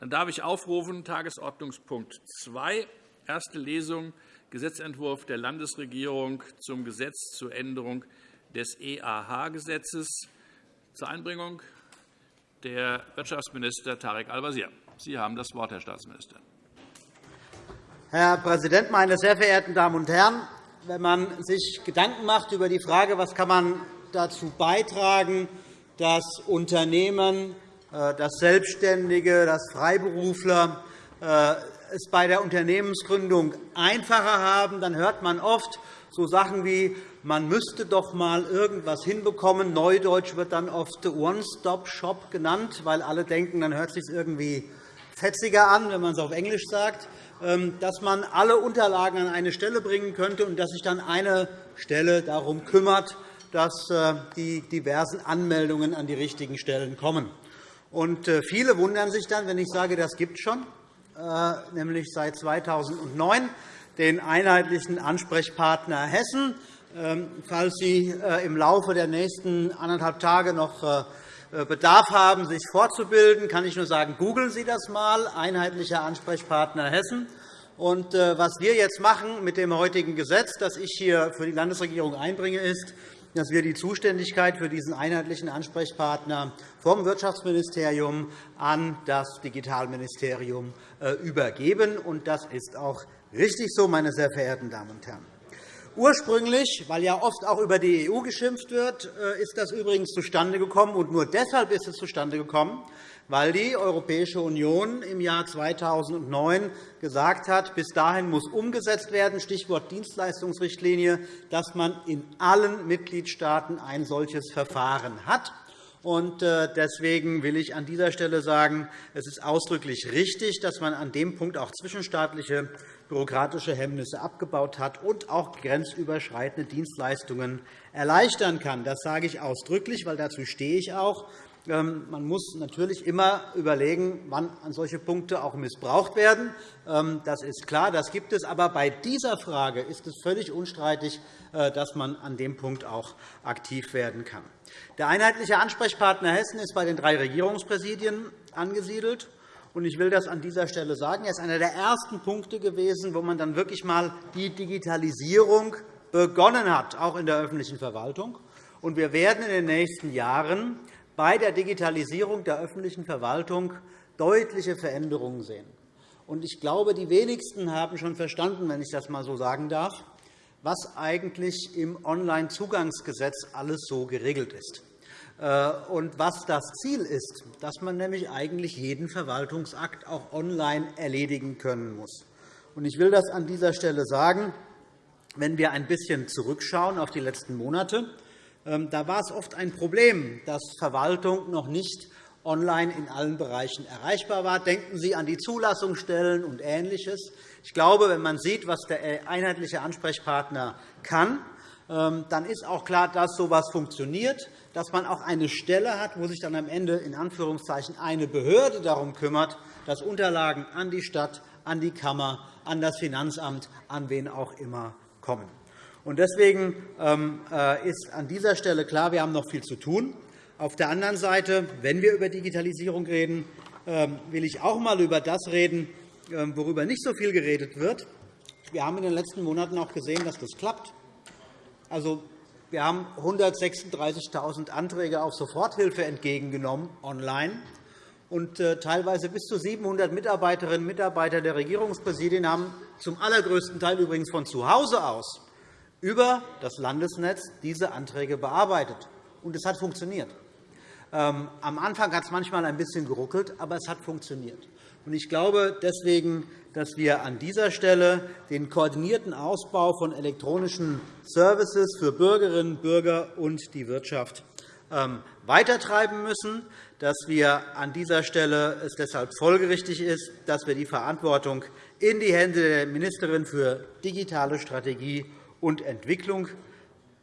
Dann darf ich aufrufen Tagesordnungspunkt 2, erste Lesung Gesetzentwurf der Landesregierung zum Gesetz zur Änderung des EAH-Gesetzes. Zur Einbringung der Wirtschaftsminister Tarek Al-Wazir. Sie haben das Wort, Herr Staatsminister. Herr Präsident, meine sehr verehrten Damen und Herren! Wenn man sich Gedanken macht über die Frage, was kann man dazu beitragen, dass Unternehmen, dass Selbstständige, dass Freiberufler äh, es bei der Unternehmensgründung einfacher haben, dann hört man oft so Sachen wie, man müsste doch einmal irgendwas hinbekommen. Neudeutsch wird dann oft One-Stop-Shop genannt, weil alle denken, dann hört es sich irgendwie fetziger an, wenn man es auf Englisch sagt, ähm, dass man alle Unterlagen an eine Stelle bringen könnte und dass sich dann eine Stelle darum kümmert, dass äh, die diversen Anmeldungen an die richtigen Stellen kommen. Und äh, viele wundern sich dann, wenn ich sage, das gibt es schon, äh, nämlich seit 2009 den einheitlichen Ansprechpartner Hessen. Ähm, falls Sie im Laufe der nächsten anderthalb Tage noch Bedarf haben, sich fortzubilden, kann ich nur sagen, googeln Sie das einmal, einheitlicher Ansprechpartner Hessen. Und was wir jetzt machen mit dem heutigen Gesetz, das ich hier für die Landesregierung einbringe, ist, dass wir die Zuständigkeit für diesen einheitlichen Ansprechpartner vom Wirtschaftsministerium an das Digitalministerium äh, übergeben. Das ist auch richtig so, meine sehr verehrten Damen und Herren. Ursprünglich, weil ja oft auch über die EU geschimpft wird, äh, ist das übrigens zustande gekommen. Und nur deshalb ist es zustande gekommen, weil die Europäische Union im Jahr 2009 gesagt hat, bis dahin muss umgesetzt werden, Stichwort Dienstleistungsrichtlinie, dass man in allen Mitgliedstaaten ein solches Verfahren hat. Äh, deswegen will ich an dieser Stelle sagen, es ist ausdrücklich richtig, dass man an dem Punkt auch zwischenstaatliche bürokratische Hemmnisse abgebaut hat und auch grenzüberschreitende Dienstleistungen erleichtern kann. Das sage ich ausdrücklich, weil dazu stehe ich auch. Ähm, man muss natürlich immer überlegen, wann solche Punkte auch missbraucht werden. Ähm, das ist klar, das gibt es. Aber bei dieser Frage ist es völlig unstreitig, äh, dass man an dem Punkt auch aktiv werden kann. Der einheitliche Ansprechpartner Hessen ist bei den drei Regierungspräsidien angesiedelt. Ich will das an dieser Stelle sagen. Er ist einer der ersten Punkte gewesen, wo man dann wirklich einmal die Digitalisierung begonnen hat, auch in der öffentlichen Verwaltung. Wir werden in den nächsten Jahren bei der Digitalisierung der öffentlichen Verwaltung deutliche Veränderungen sehen. Ich glaube, die wenigsten haben schon verstanden, wenn ich das einmal so sagen darf, was eigentlich im Onlinezugangsgesetz alles so geregelt ist äh, und was das Ziel ist, dass man nämlich eigentlich jeden Verwaltungsakt auch online erledigen können muss. Ich will das an dieser Stelle sagen. Wenn wir ein bisschen zurückschauen auf die letzten Monate, da war es oft ein Problem, dass Verwaltung noch nicht online in allen Bereichen erreichbar war. Denken Sie an die Zulassungsstellen und Ähnliches. Ich glaube, wenn man sieht, was der einheitliche Ansprechpartner kann, ähm, dann ist auch klar, dass so etwas funktioniert, dass man auch eine Stelle hat, wo sich dann am Ende in Anführungszeichen eine Behörde darum kümmert, dass Unterlagen an die Stadt, an die Kammer, an das Finanzamt, an wen auch immer kommen. Deswegen ähm, äh, ist an dieser Stelle klar, wir haben noch viel zu tun. Auf der anderen Seite, wenn wir über Digitalisierung reden, ähm, will ich auch einmal über das reden, ähm, worüber nicht so viel geredet wird. Wir haben in den letzten Monaten auch gesehen, dass das klappt. Also, wir haben 136.000 Anträge auf Soforthilfe entgegengenommen online. Und äh, teilweise bis zu 700 Mitarbeiterinnen und Mitarbeiter der Regierungspräsidien haben zum allergrößten Teil übrigens von zu Hause aus über das Landesnetz diese Anträge bearbeitet. Und es hat funktioniert. Ähm, am Anfang hat es manchmal ein bisschen geruckelt, aber es hat funktioniert. Ich glaube deswegen, dass wir an dieser Stelle den koordinierten Ausbau von elektronischen Services für Bürgerinnen und Bürger und die Wirtschaft ähm, weitertreiben müssen, dass wir an dieser Stelle es deshalb folgerichtig ist, dass wir die Verantwortung in die Hände der Ministerin für digitale Strategie und Entwicklung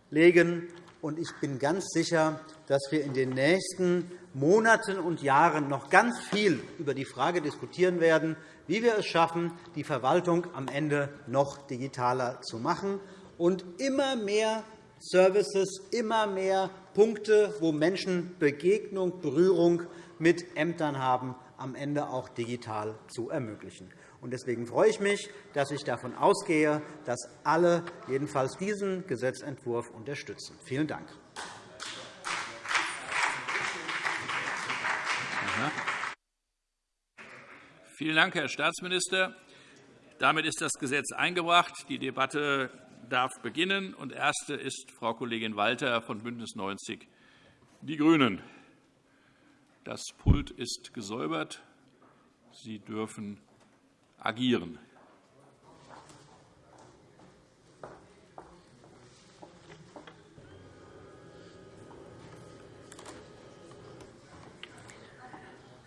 legen. Ich bin ganz sicher, dass wir in den nächsten Monaten und Jahren noch ganz viel über die Frage diskutieren werden, wie wir es schaffen, die Verwaltung am Ende noch digitaler zu machen und immer mehr Services, immer mehr Punkte, wo Menschen Begegnung, Berührung mit Ämtern haben, am Ende auch digital zu ermöglichen. Deswegen freue ich mich, dass ich davon ausgehe, dass alle jedenfalls diesen Gesetzentwurf unterstützen. Vielen Dank. Vielen Dank, Herr Staatsminister. Damit ist das Gesetz eingebracht. Die Debatte darf beginnen. Und erste ist Frau Kollegin Walter von BÜNDNIS 90 die GRÜNEN. Das Pult ist gesäubert. Sie dürfen agieren.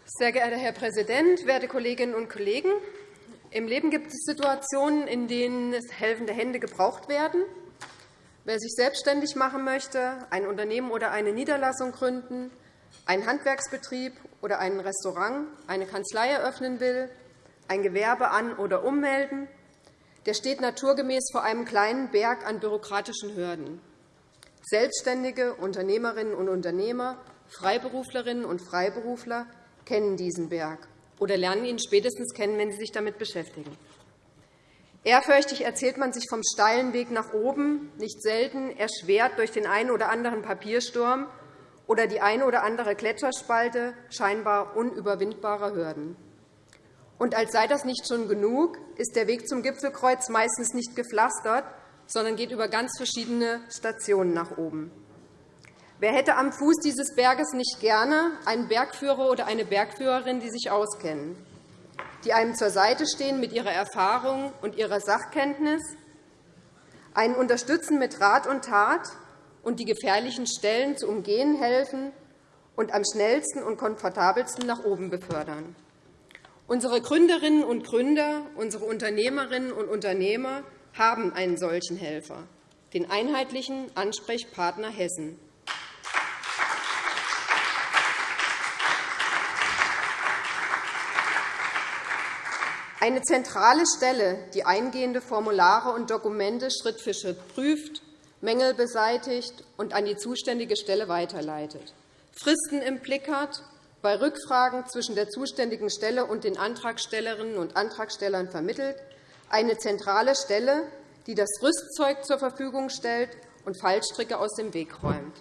Sehr geehrter Herr Präsident, werte Kolleginnen und Kollegen! Im Leben gibt es Situationen, in denen helfende Hände gebraucht werden. Wer sich selbstständig machen möchte, ein Unternehmen oder eine Niederlassung gründen, einen Handwerksbetrieb oder ein Restaurant, eine Kanzlei eröffnen will, ein Gewerbe an- oder ummelden, der steht naturgemäß vor einem kleinen Berg an bürokratischen Hürden. Selbstständige Unternehmerinnen und Unternehmer, Freiberuflerinnen und Freiberufler kennen diesen Berg oder lernen ihn spätestens kennen, wenn sie sich damit beschäftigen. Ehrfürchtig erzählt man sich vom steilen Weg nach oben, nicht selten erschwert durch den einen oder anderen Papiersturm oder die eine oder andere Gletscherspalte scheinbar unüberwindbarer Hürden. Und als sei das nicht schon genug, ist der Weg zum Gipfelkreuz meistens nicht gepflastert, sondern geht über ganz verschiedene Stationen nach oben. Wer hätte am Fuß dieses Berges nicht gerne einen Bergführer oder eine Bergführerin, die sich auskennen, die einem zur Seite stehen mit ihrer Erfahrung und ihrer Sachkenntnis, einen unterstützen mit Rat und Tat und die gefährlichen Stellen zu umgehen helfen und am schnellsten und komfortabelsten nach oben befördern? Unsere Gründerinnen und Gründer, unsere Unternehmerinnen und Unternehmer haben einen solchen Helfer, den einheitlichen Ansprechpartner Hessen. Eine zentrale Stelle, die eingehende Formulare und Dokumente Schritt für Schritt prüft, Mängel beseitigt und an die zuständige Stelle weiterleitet, Fristen im Blick hat, bei Rückfragen zwischen der zuständigen Stelle und den Antragstellerinnen und Antragstellern vermittelt, eine zentrale Stelle, die das Rüstzeug zur Verfügung stellt und Fallstricke aus dem Weg räumt.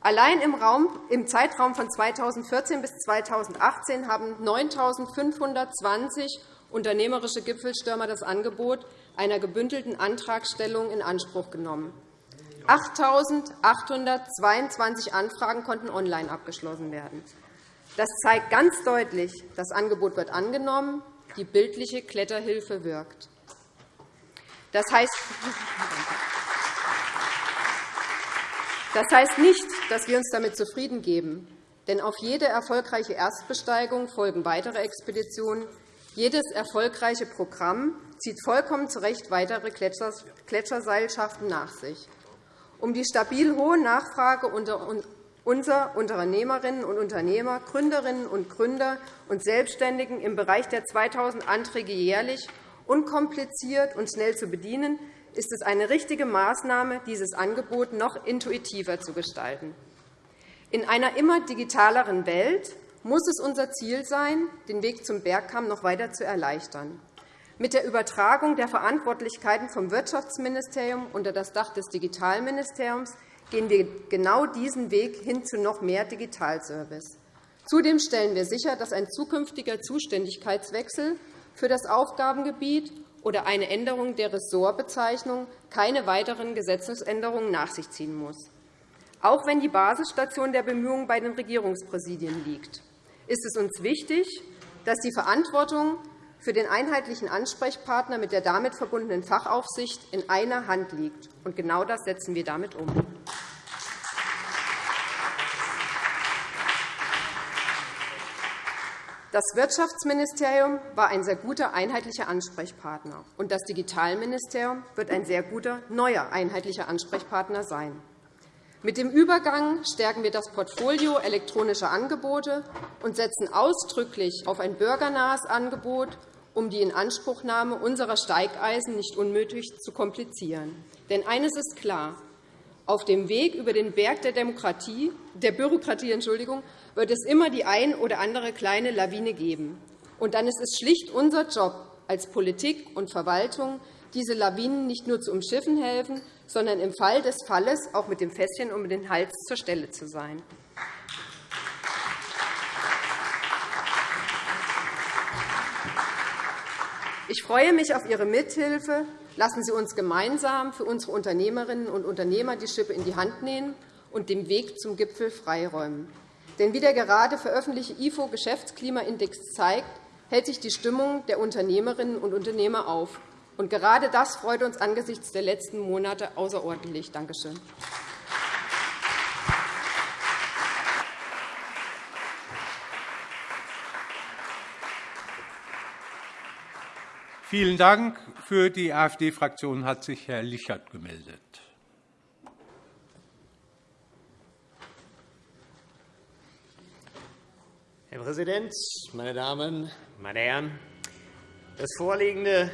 Allein im, Zeitraum von 2014 bis 2018 haben 9.520 unternehmerische Gipfelstürmer das Angebot einer gebündelten Antragstellung in Anspruch genommen. 8.822 Anfragen konnten online abgeschlossen werden. Das zeigt ganz deutlich, das Angebot wird angenommen, die bildliche Kletterhilfe wirkt. Das heißt, das heißt nicht, dass wir uns damit zufrieden geben. Denn auf jede erfolgreiche Erstbesteigung folgen weitere Expeditionen, jedes erfolgreiche Programm zieht vollkommen zu Recht weitere Gletscherseilschaften nach sich. Um die stabil hohe Nachfrage unserer Unternehmerinnen und Unternehmer, Gründerinnen und Gründer und Selbstständigen im Bereich der 2.000 Anträge jährlich unkompliziert und schnell zu bedienen, ist es eine richtige Maßnahme, dieses Angebot noch intuitiver zu gestalten. In einer immer digitaleren Welt muss es unser Ziel sein, den Weg zum Bergkamm noch weiter zu erleichtern. Mit der Übertragung der Verantwortlichkeiten vom Wirtschaftsministerium unter das Dach des Digitalministeriums gehen wir genau diesen Weg hin zu noch mehr Digitalservice. Zudem stellen wir sicher, dass ein zukünftiger Zuständigkeitswechsel für das Aufgabengebiet oder eine Änderung der Ressortbezeichnung keine weiteren Gesetzesänderungen nach sich ziehen muss, auch wenn die Basisstation der Bemühungen bei den Regierungspräsidien liegt ist es uns wichtig, dass die Verantwortung für den einheitlichen Ansprechpartner mit der damit verbundenen Fachaufsicht in einer Hand liegt. Genau das setzen wir damit um. Das Wirtschaftsministerium war ein sehr guter einheitlicher Ansprechpartner, und das Digitalministerium wird ein sehr guter neuer einheitlicher Ansprechpartner sein. Mit dem Übergang stärken wir das Portfolio elektronischer Angebote und setzen ausdrücklich auf ein bürgernahes Angebot, um die Inanspruchnahme unserer Steigeisen nicht unnötig zu komplizieren. Denn eines ist klar. Auf dem Weg über den Berg der, Demokratie, der Bürokratie Entschuldigung, wird es immer die ein oder andere kleine Lawine geben. Und dann ist es schlicht unser Job als Politik und Verwaltung, diese Lawinen nicht nur zu umschiffen helfen, sondern im Fall des Falles auch mit dem Fässchen um den Hals zur Stelle zu sein. Ich freue mich auf Ihre Mithilfe. Lassen Sie uns gemeinsam für unsere Unternehmerinnen und Unternehmer die Schippe in die Hand nehmen und den Weg zum Gipfel freiräumen. Denn wie der gerade veröffentlichte IFO-Geschäftsklimaindex zeigt, hält sich die Stimmung der Unternehmerinnen und Unternehmer auf. Und gerade das freut uns angesichts der letzten Monate außerordentlich. Danke schön. Vielen Dank. Für die AfD-Fraktion hat sich Herr Lichert gemeldet. Herr Präsident, meine Damen, meine Herren! Vorliegende,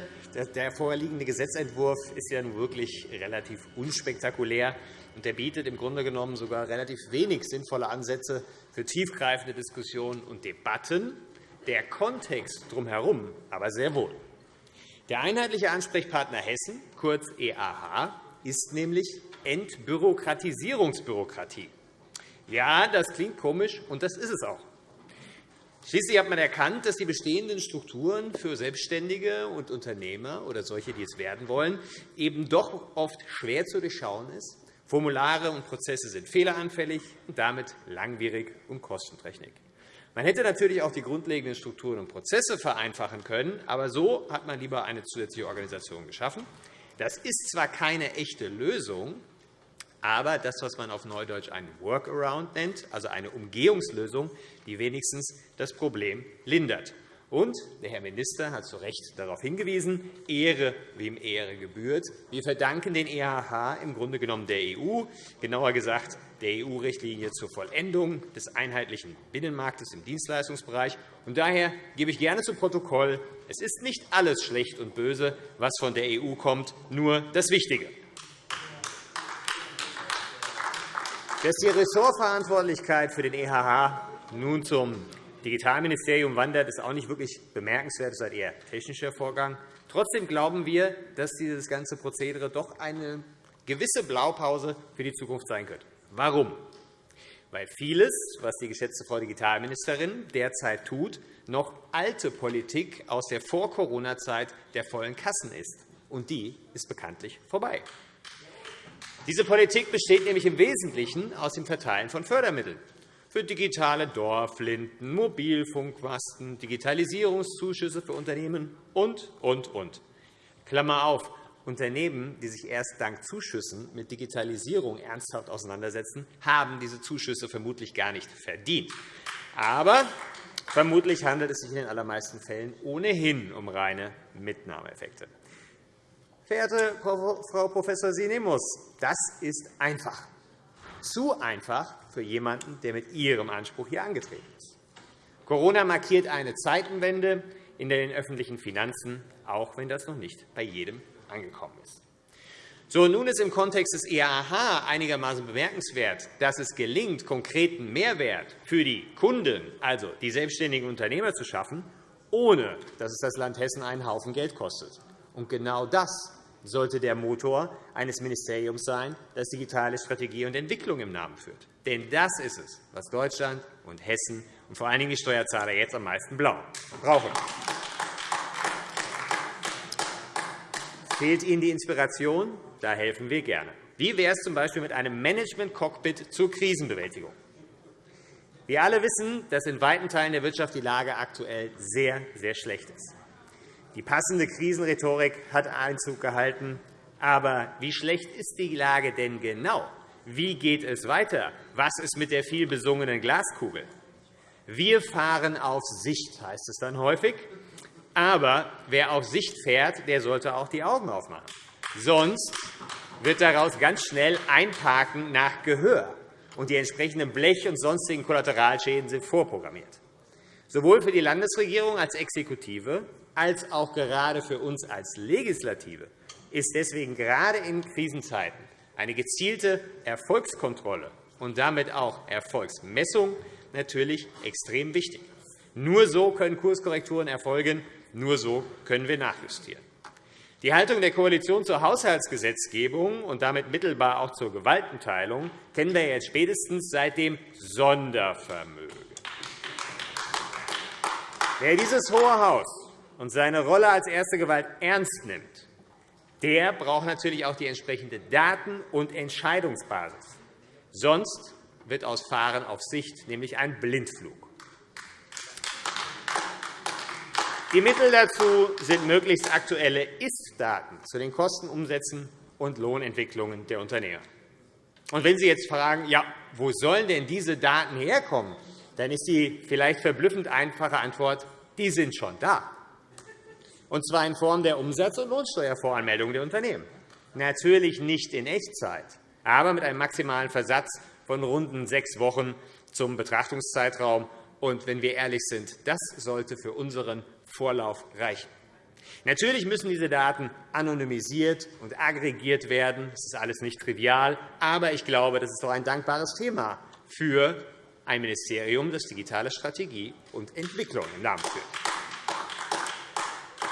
der vorliegende Gesetzentwurf ist ja nun wirklich relativ unspektakulär, und er bietet im Grunde genommen sogar relativ wenig sinnvolle Ansätze für tiefgreifende Diskussionen und Debatten. Der Kontext drumherum aber sehr wohl. Der einheitliche Ansprechpartner Hessen, kurz EAH, ist nämlich Entbürokratisierungsbürokratie. Ja, das klingt komisch, und das ist es auch. Schließlich hat man erkannt, dass die bestehenden Strukturen für Selbstständige und Unternehmer oder solche, die es werden wollen, eben doch oft schwer zu durchschauen ist. Formulare und Prozesse sind fehleranfällig und damit langwierig und kostenträchtig. Man hätte natürlich auch die grundlegenden Strukturen und Prozesse vereinfachen können, aber so hat man lieber eine zusätzliche Organisation geschaffen. Das ist zwar keine echte Lösung, aber das, was man auf Neudeutsch einen Workaround nennt, also eine Umgehungslösung, die wenigstens das Problem lindert. Und der Herr Minister hat zu Recht darauf hingewiesen, Ehre, wem Ehre gebührt. Wir verdanken den EHH im Grunde genommen der EU, genauer gesagt der EU-Richtlinie zur Vollendung des einheitlichen Binnenmarktes im Dienstleistungsbereich. Und daher gebe ich gerne zu Protokoll, es ist nicht alles schlecht und böse, was von der EU kommt, nur das Wichtige. Dass die Ressortverantwortlichkeit für den EHH nun zum Digitalministerium wandert, ist auch nicht wirklich bemerkenswert. Das ist ein eher technischer Vorgang. Trotzdem glauben wir, dass dieses ganze Prozedere doch eine gewisse Blaupause für die Zukunft sein könnte. Warum? Weil vieles, was die geschätzte Frau Digitalministerin derzeit tut, noch alte Politik aus der Vor-Corona-Zeit der vollen Kassen ist. Und die ist bekanntlich vorbei. Diese Politik besteht nämlich im Wesentlichen aus dem Verteilen von Fördermitteln für digitale Dorflinden, Mobilfunkmasten, Digitalisierungszuschüsse für Unternehmen und, und, und. Klammer auf, Unternehmen, die sich erst dank Zuschüssen mit Digitalisierung ernsthaft auseinandersetzen, haben diese Zuschüsse vermutlich gar nicht verdient. Aber vermutlich handelt es sich in den allermeisten Fällen ohnehin um reine Mitnahmeeffekte. Verehrte Frau Prof. Sinemus, das ist einfach zu einfach für jemanden, der mit Ihrem Anspruch hier angetreten ist. Corona markiert eine Zeitenwende in den öffentlichen Finanzen, auch wenn das noch nicht bei jedem angekommen ist. So, nun ist im Kontext des EAH einigermaßen bemerkenswert, dass es gelingt, konkreten Mehrwert für die Kunden, also die selbstständigen Unternehmer, zu schaffen, ohne dass es das Land Hessen einen Haufen Geld kostet. Und genau das sollte der Motor eines Ministeriums sein, das digitale Strategie und Entwicklung im Namen führt. Denn das ist es, was Deutschland und Hessen und vor allen Dingen die Steuerzahler jetzt am meisten brauchen. Fehlt Ihnen die Inspiration? Da helfen wir gerne. Wie wäre es z. B. mit einem Management-Cockpit zur Krisenbewältigung? Wir alle wissen, dass in weiten Teilen der Wirtschaft die Lage aktuell sehr, sehr schlecht ist. Die passende Krisenrhetorik hat Einzug gehalten. Aber wie schlecht ist die Lage denn genau? Wie geht es weiter? Was ist mit der vielbesungenen Glaskugel? Wir fahren auf Sicht, heißt es dann häufig. Aber wer auf Sicht fährt, der sollte auch die Augen aufmachen. Sonst wird daraus ganz schnell Einparken nach Gehör, und die entsprechenden Blech- und sonstigen Kollateralschäden sind vorprogrammiert. Sowohl für die Landesregierung als Exekutive als auch gerade für uns als Legislative ist deswegen gerade in Krisenzeiten eine gezielte Erfolgskontrolle und damit auch Erfolgsmessung natürlich extrem wichtig. Nur so können Kurskorrekturen erfolgen, nur so können wir nachjustieren. Die Haltung der Koalition zur Haushaltsgesetzgebung und damit mittelbar auch zur Gewaltenteilung kennen wir jetzt spätestens seit dem Sondervermögen. Wer dieses Hohe Haus und seine Rolle als erste Gewalt ernst nimmt, der braucht natürlich auch die entsprechende Daten- und Entscheidungsbasis. Sonst wird aus Fahren auf Sicht nämlich ein Blindflug. Die Mittel dazu sind möglichst aktuelle Ist-Daten zu den Kostenumsätzen und Lohnentwicklungen der Unternehmer. Und wenn Sie jetzt fragen, ja, wo sollen denn diese Daten herkommen, dann ist die vielleicht verblüffend einfache Antwort, die sind schon da, und zwar in Form der Umsatz- und Lohnsteuervoranmeldung der Unternehmen. Natürlich nicht in Echtzeit, aber mit einem maximalen Versatz von rund sechs Wochen zum Betrachtungszeitraum. Und wenn wir ehrlich sind, das sollte für unseren Vorlauf reichen. Natürlich müssen diese Daten anonymisiert und aggregiert werden. Das ist alles nicht trivial. Aber ich glaube, das ist doch ein dankbares Thema für ein Ministerium, das digitale Strategie und Entwicklung im Namen führt.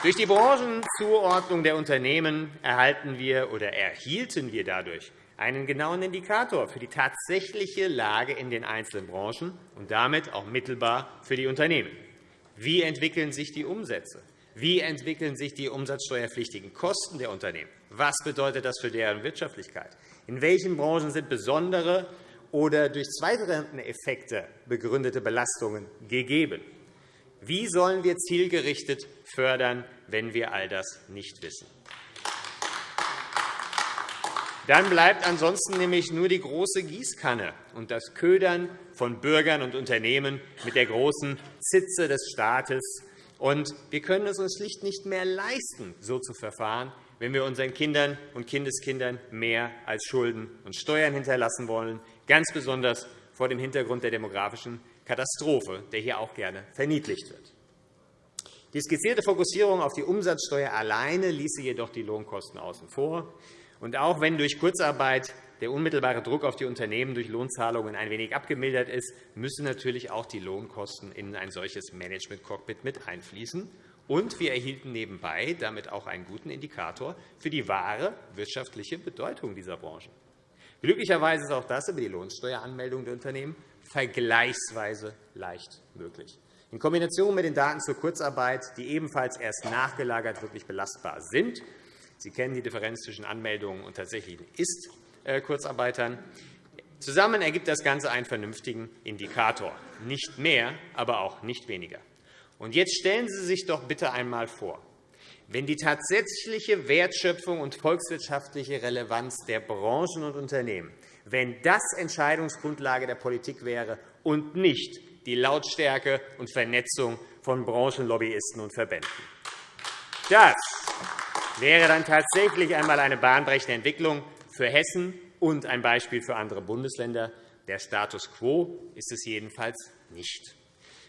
Durch die Branchenzuordnung der Unternehmen erhalten wir oder erhielten wir dadurch einen genauen Indikator für die tatsächliche Lage in den einzelnen Branchen und damit auch mittelbar für die Unternehmen. Wie entwickeln sich die Umsätze? Wie entwickeln sich die umsatzsteuerpflichtigen Kosten der Unternehmen? Was bedeutet das für deren Wirtschaftlichkeit? In welchen Branchen sind besondere oder durch Zweitrenteneffekte begründete Belastungen gegeben? Wie sollen wir zielgerichtet fördern, wenn wir all das nicht wissen? Dann bleibt ansonsten nämlich nur die große Gießkanne und das Ködern von Bürgern und Unternehmen mit der großen Zitze des Staates. Wir können es uns schlicht nicht mehr leisten, so zu verfahren, wenn wir unseren Kindern und Kindeskindern mehr als Schulden und Steuern hinterlassen wollen, ganz besonders vor dem Hintergrund der demografischen Katastrophe, der hier auch gerne verniedlicht wird. Die skizzierte Fokussierung auf die Umsatzsteuer alleine ließe jedoch die Lohnkosten außen vor. Und auch wenn durch Kurzarbeit der unmittelbare Druck auf die Unternehmen durch Lohnzahlungen ein wenig abgemildert ist, müssen natürlich auch die Lohnkosten in ein solches Management-Cockpit mit einfließen. Und wir erhielten nebenbei damit auch einen guten Indikator für die wahre wirtschaftliche Bedeutung dieser Branchen. Glücklicherweise ist auch das über die Lohnsteueranmeldung der Unternehmen vergleichsweise leicht möglich. In Kombination mit den Daten zur Kurzarbeit, die ebenfalls erst nachgelagert wirklich belastbar sind, Sie kennen die Differenz zwischen Anmeldungen und tatsächlichen Ist-Kurzarbeitern. Zusammen ergibt das Ganze einen vernünftigen Indikator. Nicht mehr, aber auch nicht weniger. Und jetzt stellen Sie sich doch bitte einmal vor, wenn die tatsächliche Wertschöpfung und volkswirtschaftliche Relevanz der Branchen und Unternehmen, wenn das Entscheidungsgrundlage der Politik wäre und nicht die Lautstärke und Vernetzung von Branchenlobbyisten und Verbänden. Das wäre dann tatsächlich einmal eine bahnbrechende Entwicklung für Hessen und ein Beispiel für andere Bundesländer. Der Status quo ist es jedenfalls nicht.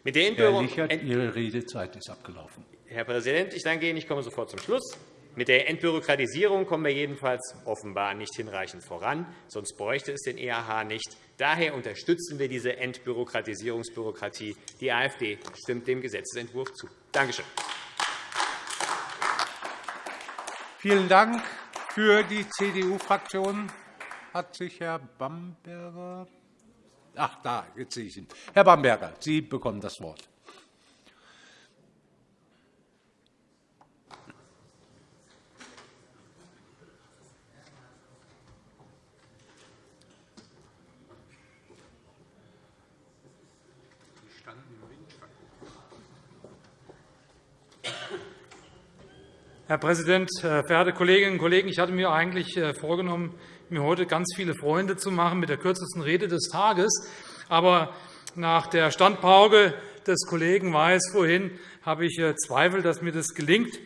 Mit der Herr Lichert, Ihre Redezeit ist abgelaufen. Herr Präsident, ich danke Ihnen. Ich komme sofort zum Schluss. Mit der Entbürokratisierung kommen wir jedenfalls offenbar nicht hinreichend voran. Sonst bräuchte es den EAH nicht. Daher unterstützen wir diese Entbürokratisierungsbürokratie. Die AfD stimmt dem Gesetzentwurf zu. Danke schön. Vielen Dank. Für die CDU-Fraktion hat sich Herr Bamberger. Ach, da, jetzt sehe ich ihn. Herr Bamberger, Sie bekommen das Wort. Herr Präsident, äh, verehrte Kolleginnen und Kollegen! Ich hatte mir eigentlich äh, vorgenommen, mir heute ganz viele Freunde zu machen mit der kürzesten Rede des Tages. Aber nach der Standpauke des Kollegen Weiß vorhin habe ich äh, Zweifel, dass mir das gelingt.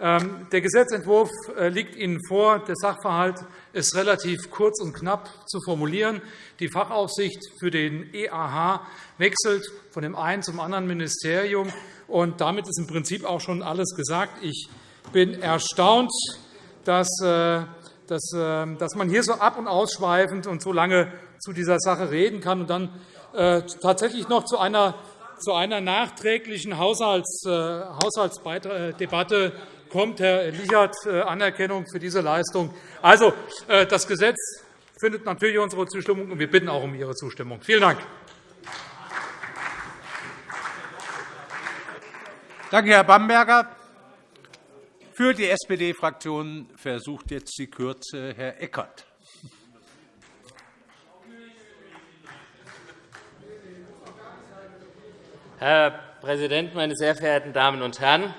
Ähm, der Gesetzentwurf liegt Ihnen vor. Der Sachverhalt ist relativ kurz und knapp zu formulieren. Die Fachaufsicht für den EAH wechselt von dem einen zum anderen Ministerium. und Damit ist im Prinzip auch schon alles gesagt. Ich bin erstaunt, dass äh, ähm, dass man hier so ab- und ausschweifend und so lange zu dieser Sache reden kann und dann äh, tatsächlich noch zu einer, zu einer nachträglichen äh, Haushaltsdebatte kommt. Herr Lichert, Anerkennung für diese Leistung. Also, das Gesetz findet natürlich unsere Zustimmung, und wir bitten auch um Ihre Zustimmung. Vielen Dank. Danke, Herr Bamberger. Für die SPD-Fraktion versucht jetzt die Kürze Herr Eckert. Herr Präsident, meine sehr verehrten Damen und Herren!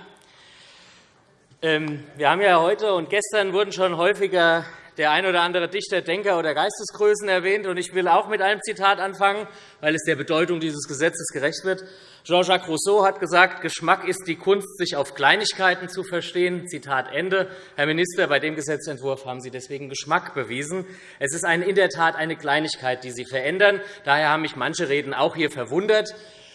Ähm, wir haben ja heute und gestern wurden schon häufiger der ein oder andere Dichter, Denker oder Geistesgrößen erwähnt. Ich will auch mit einem Zitat anfangen, weil es der Bedeutung dieses Gesetzes gerecht wird. Jean-Jacques Rousseau hat gesagt, Geschmack ist die Kunst, sich auf Kleinigkeiten zu verstehen. Zitat Ende. Herr Minister, bei dem Gesetzentwurf haben Sie deswegen Geschmack bewiesen. Es ist in der Tat eine Kleinigkeit, die Sie verändern. Daher haben mich manche Reden auch hier verwundert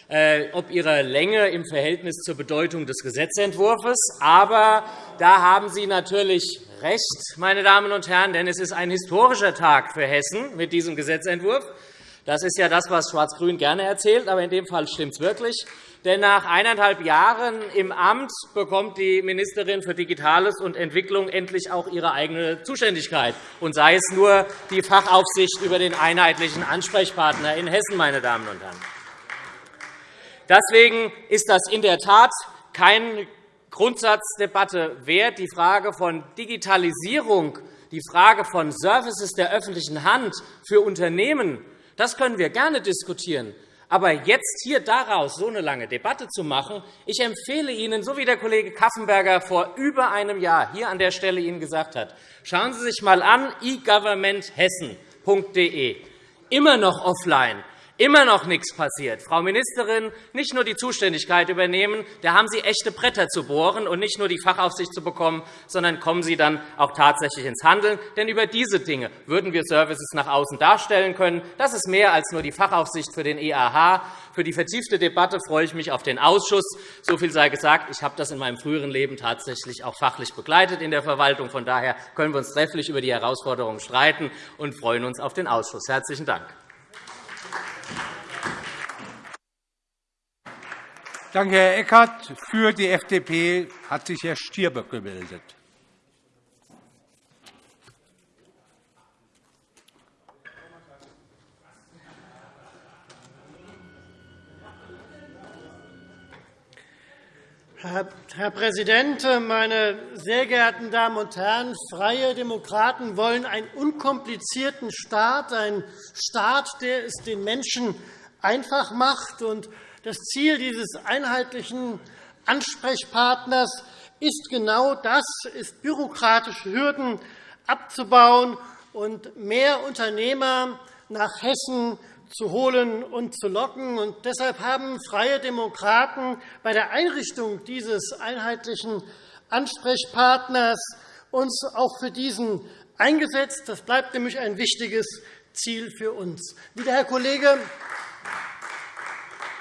äh, ob ihrer Länge im Verhältnis zur Bedeutung des Gesetzentwurfs. Aber da haben Sie natürlich recht, meine Damen und Herren, denn es ist ein historischer Tag für Hessen mit diesem Gesetzentwurf. Das ist ja das, was Schwarz-Grün gerne erzählt, aber in dem Fall stimmt es wirklich. Denn nach eineinhalb Jahren im Amt bekommt die Ministerin für Digitales und Entwicklung endlich auch ihre eigene Zuständigkeit, und sei es nur die Fachaufsicht über den einheitlichen Ansprechpartner in Hessen. Meine Damen und Herren. Deswegen ist das in der Tat keine Grundsatzdebatte wert. Die Frage von Digitalisierung, die Frage von Services der öffentlichen Hand für Unternehmen, das können wir gerne diskutieren. Aber jetzt hier daraus so eine lange Debatte zu machen, ich empfehle Ihnen, so wie der Kollege Kaffenberger vor über einem Jahr hier an der Stelle Ihnen gesagt hat, schauen Sie sich einmal an egovernmenthessen.de. Immer noch offline immer noch nichts passiert. Frau Ministerin, nicht nur die Zuständigkeit übernehmen, da haben Sie echte Bretter zu bohren und nicht nur die Fachaufsicht zu bekommen, sondern kommen Sie dann auch tatsächlich ins Handeln. Denn über diese Dinge würden wir Services nach außen darstellen können. Das ist mehr als nur die Fachaufsicht für den EAH. Für die vertiefte Debatte freue ich mich auf den Ausschuss. So viel sei gesagt. Ich habe das in meinem früheren Leben tatsächlich auch fachlich begleitet in der Verwaltung. Von daher können wir uns trefflich über die Herausforderungen streiten und freuen uns auf den Ausschuss. Herzlichen Dank. Danke, Herr Eckert. Für die FDP hat sich Herr Stier gemeldet. Herr Präsident, meine sehr geehrten Damen und Herren! Freie Demokraten wollen einen unkomplizierten Staat, einen Staat, der es den Menschen einfach macht. Das Ziel dieses einheitlichen Ansprechpartners ist genau das, ist bürokratische Hürden abzubauen und mehr Unternehmer nach Hessen zu holen und zu locken. Und deshalb haben Freie Demokraten bei der Einrichtung dieses einheitlichen Ansprechpartners uns auch für diesen eingesetzt. Das bleibt nämlich ein wichtiges Ziel für uns. Wie der Herr Kollege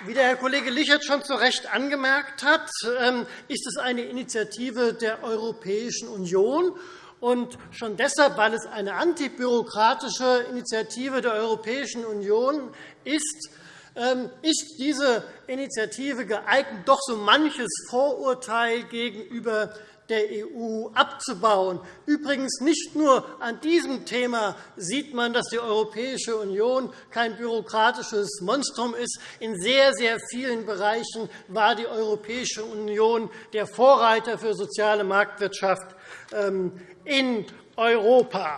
wie der Herr Kollege Lichert schon zu Recht angemerkt hat, ähm, ist es eine Initiative der Europäischen Union. Und schon deshalb, weil es eine antibürokratische Initiative der Europäischen Union ist, ähm, ist diese Initiative geeignet, doch so manches Vorurteil gegenüber der EU abzubauen. Übrigens nicht nur an diesem Thema sieht man, dass die Europäische Union kein bürokratisches Monstrum ist. In sehr, sehr vielen Bereichen war die Europäische Union der Vorreiter für soziale Marktwirtschaft ähm, in Europa.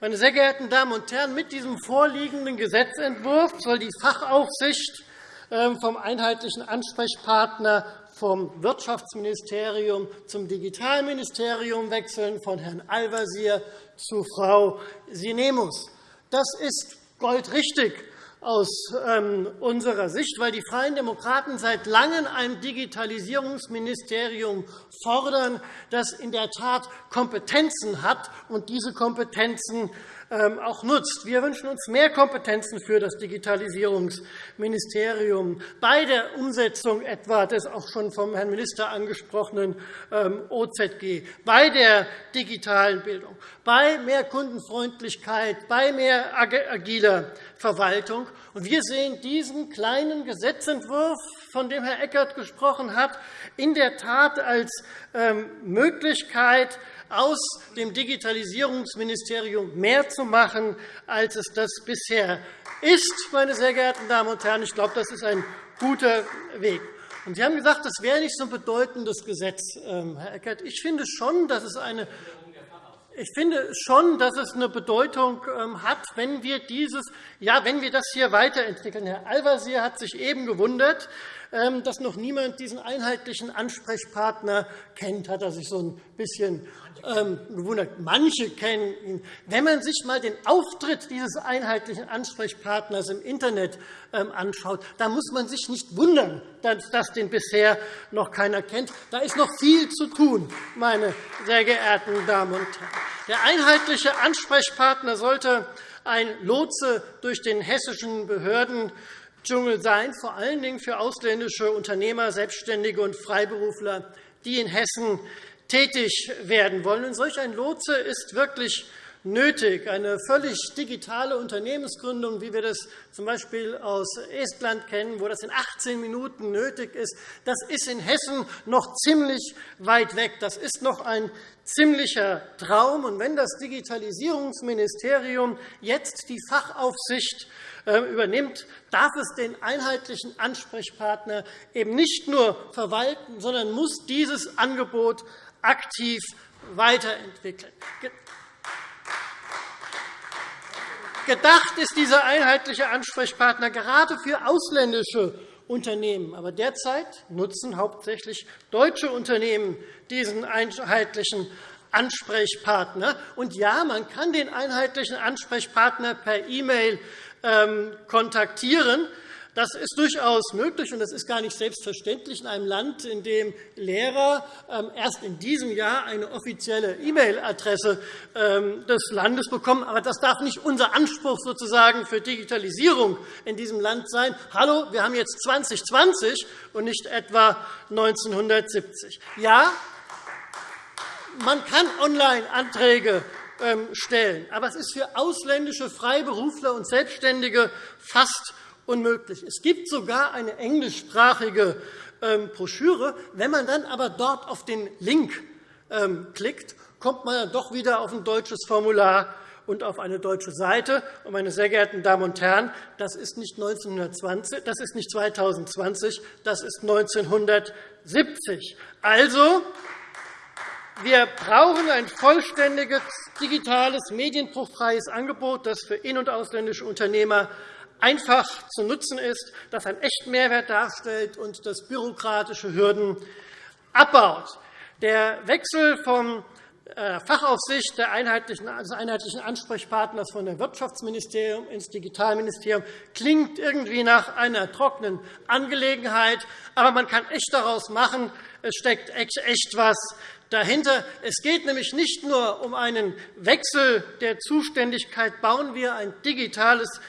Meine sehr geehrten Damen und Herren, mit diesem vorliegenden Gesetzentwurf soll die Fachaufsicht ähm, vom einheitlichen Ansprechpartner vom Wirtschaftsministerium zum Digitalministerium wechseln, von Herrn Al-Wazir zu Frau Sinemus. Das ist goldrichtig aus ähm, unserer Sicht, weil die Freien Demokraten seit Langem ein Digitalisierungsministerium fordern, das in der Tat Kompetenzen hat und diese Kompetenzen auch nutzt. Wir wünschen uns mehr Kompetenzen für das Digitalisierungsministerium bei der Umsetzung etwa des auch schon vom Herrn Minister angesprochenen ähm, OZG, bei der digitalen Bildung, bei mehr Kundenfreundlichkeit, bei mehr agiler Verwaltung. Wir sehen diesen kleinen Gesetzentwurf, von dem Herr Eckert gesprochen hat, in der Tat als ähm, Möglichkeit, aus dem Digitalisierungsministerium mehr zu machen, als es das bisher ist. Meine sehr geehrten Damen und Herren. Ich glaube, das ist ein guter Weg. Sie haben gesagt, das wäre nicht so ein bedeutendes Gesetz, ähm, Herr Eckert. Ich finde schon, dass es eine ich finde schon, dass es eine Bedeutung ähm, hat, wenn wir, dieses, ja, wenn wir das hier weiterentwickeln. Herr Al-Wazir hat sich eben gewundert, dass noch niemand diesen einheitlichen Ansprechpartner kennt, hat er sich so ein bisschen ähm, gewundert. Manche kennen ihn. Wenn man sich einmal den Auftritt dieses einheitlichen Ansprechpartners im Internet ähm, anschaut, dann muss man sich nicht wundern, dass das den bisher noch keiner kennt. Da ist noch viel zu tun, meine sehr geehrten Damen und Herren. Der einheitliche Ansprechpartner sollte ein Lotse durch den hessischen Behörden Dschungel sein, vor allen Dingen für ausländische Unternehmer, Selbstständige und Freiberufler, die in Hessen tätig werden wollen. Und solch ein Lotse ist wirklich nötig. Eine völlig digitale Unternehmensgründung, wie wir das z.B. aus Estland kennen, wo das in 18 Minuten nötig ist, das ist in Hessen noch ziemlich weit weg. Das ist noch ein ziemlicher Traum. Und wenn das Digitalisierungsministerium jetzt die Fachaufsicht übernimmt, darf es den einheitlichen Ansprechpartner eben nicht nur verwalten, sondern muss dieses Angebot aktiv weiterentwickeln. Gedacht ist dieser einheitliche Ansprechpartner gerade für ausländische Unternehmen. Aber derzeit nutzen hauptsächlich deutsche Unternehmen diesen einheitlichen Ansprechpartner. Und ja, man kann den einheitlichen Ansprechpartner per E-Mail ähm, kontaktieren. Das ist durchaus möglich, und das ist gar nicht selbstverständlich in einem Land, in dem Lehrer ähm, erst in diesem Jahr eine offizielle E-Mail-Adresse ähm, des Landes bekommen. Aber das darf nicht unser Anspruch sozusagen für Digitalisierung in diesem Land sein. Hallo, wir haben jetzt 2020 und nicht etwa 1970. Ja, man kann Online-Anträge ähm, stellen, aber es ist für ausländische Freiberufler und Selbstständige fast unmöglich. Es gibt sogar eine englischsprachige ähm, Broschüre. Wenn man dann aber dort auf den Link ähm, klickt, kommt man dann doch wieder auf ein deutsches Formular und auf eine deutsche Seite. Meine sehr geehrten Damen und Herren, das ist nicht 1920, das ist nicht 2020, das ist 1970. Also, wir brauchen ein vollständiges digitales, medienbruchfreies Angebot, das für in- und ausländische Unternehmer einfach zu nutzen ist, das einen echten Mehrwert darstellt und das bürokratische Hürden abbaut. Der Wechsel vom äh, Fachaufsicht des einheitlichen Ansprechpartners von dem Wirtschaftsministerium ins Digitalministerium klingt irgendwie nach einer trockenen Angelegenheit, aber man kann echt daraus machen, es steckt echt etwas dahinter. Es geht nämlich nicht nur um einen Wechsel der Zuständigkeit. Bauen wir ein digitales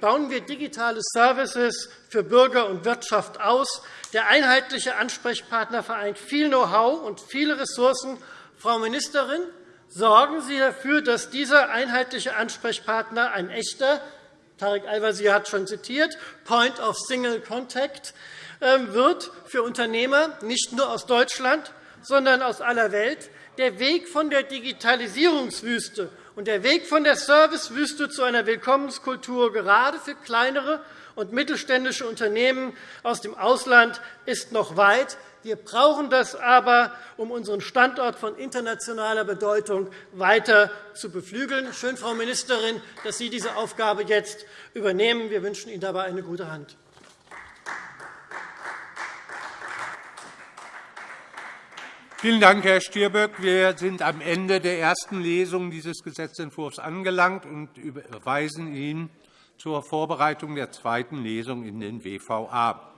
bauen wir digitale Services für Bürger und Wirtschaft aus. Der einheitliche Ansprechpartner vereint viel Know-how und viele Ressourcen. Frau Ministerin, sorgen Sie dafür, dass dieser einheitliche Ansprechpartner ein echter Tarek Al-Wazir hat schon zitiert, Point of Single Contact ähm, wird für Unternehmer, nicht nur aus Deutschland, sondern aus aller Welt. Der Weg von der Digitalisierungswüste und der Weg von der Servicewüste zu einer Willkommenskultur gerade für kleinere und mittelständische Unternehmen aus dem Ausland ist noch weit. Wir brauchen das aber, um unseren Standort von internationaler Bedeutung weiter zu beflügeln. Schön, Frau Ministerin, dass Sie diese Aufgabe jetzt übernehmen. Wir wünschen Ihnen dabei eine gute Hand. Vielen Dank, Herr Stirböck. Wir sind am Ende der ersten Lesung dieses Gesetzentwurfs angelangt und überweisen ihn zur Vorbereitung der zweiten Lesung in den WVA.